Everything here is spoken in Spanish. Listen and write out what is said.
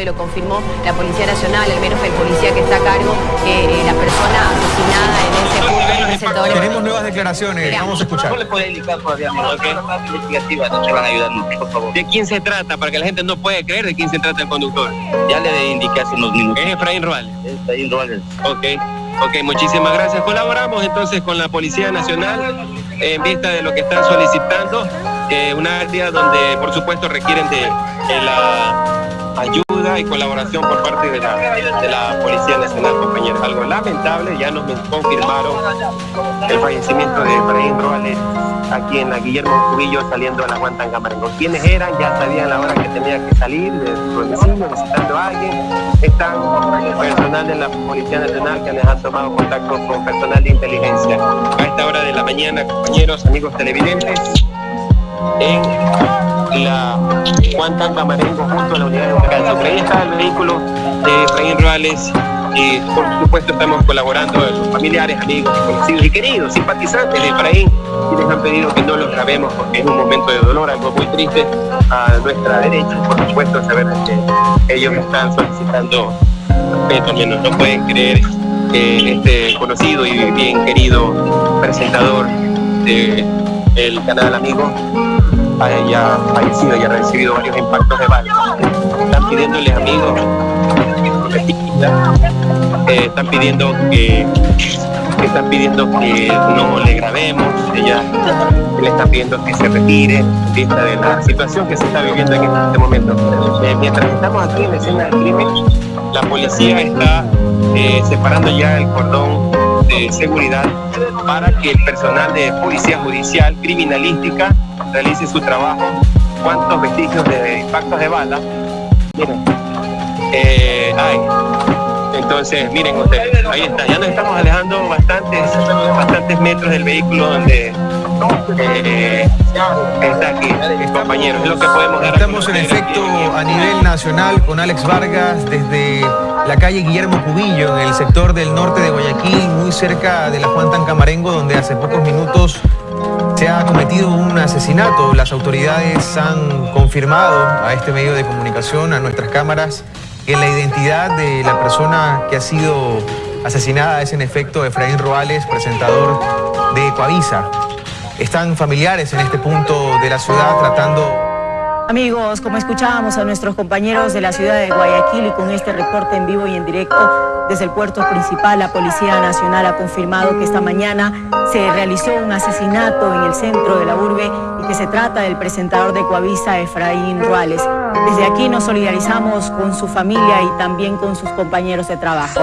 y lo confirmó la Policía Nacional, al menos el policía que está a cargo, que eh, la persona asesinada en ese punto. Tenemos nuevas declaraciones, vamos a escuchar. ¿Cómo le puede indicar todavía, okay. investigativa, no se van a ayudar, por favor. ¿De quién se trata? Para que la gente no puede creer de quién se trata el conductor. Ya le indiqué hace unos minutos. Es Efraín Ruales. Efraín Ruales. Ok. Ok, muchísimas gracias. Colaboramos entonces con la Policía Nacional en vista de lo que están solicitando, eh, un área donde por supuesto requieren de, de la colaboración por parte de la, de la Policía Nacional, compañeros. Algo lamentable, ya nos confirmaron el fallecimiento de Efraín Roales aquí en la Guillermo Cubillo saliendo a la Guantangamarengo. ¿Quiénes eran? Ya sabían la hora que tenía que salir de su domicilio, visitando a alguien. Están personal de la Policía Nacional que les ha tomado contacto con personal de inteligencia. A esta hora de la mañana, compañeros, amigos televidentes, en la Juan Camarengo junto a la unidad de. Por ahí está el vehículo de Efraín Ruales y por supuesto estamos colaborando sus familiares, amigos, conocidos y queridos, simpatizantes de Efraín, quienes han pedido que no los grabemos porque es un momento de dolor, algo muy triste a nuestra derecha. Por supuesto, saber que ellos están solicitando respeto, menos no pueden creer que este conocido y bien querido presentador del canal Amigo haya fallecido y haya recibido varios impactos de bala. Están pidiéndole amigos, eh, están pidiendo que están pidiendo que no le grabemos, ella le está pidiendo que se retire vista de la situación que se está viviendo en este momento. Eh, mientras estamos aquí en la escena del crimen, la policía está eh, separando ya el cordón seguridad para que el personal de policía judicial criminalística realice su trabajo. ¿Cuántos vestigios de impactos de bala? Miren, eh. Entonces, miren ustedes, ahí está, ya nos estamos alejando bastantes, bastantes metros del vehículo donde eh, compañeros, es lo que podemos. Estamos en efecto a nivel nacional con Alex Vargas desde la calle Guillermo Cubillo, en el sector del norte de Guayaquil, muy cerca de la Juan Tancamarengo, donde hace pocos minutos se ha cometido un asesinato. Las autoridades han confirmado a este medio de comunicación, a nuestras cámaras, que la identidad de la persona que ha sido asesinada es en efecto Efraín Roales, presentador de Coavisa. Están familiares en este punto de la ciudad tratando Amigos, como escuchábamos a nuestros compañeros de la ciudad de Guayaquil y con este reporte en vivo y en directo desde el puerto principal, la Policía Nacional ha confirmado que esta mañana se realizó un asesinato en el centro de la urbe y que se trata del presentador de Coavisa, Efraín Ruales. Desde aquí nos solidarizamos con su familia y también con sus compañeros de trabajo.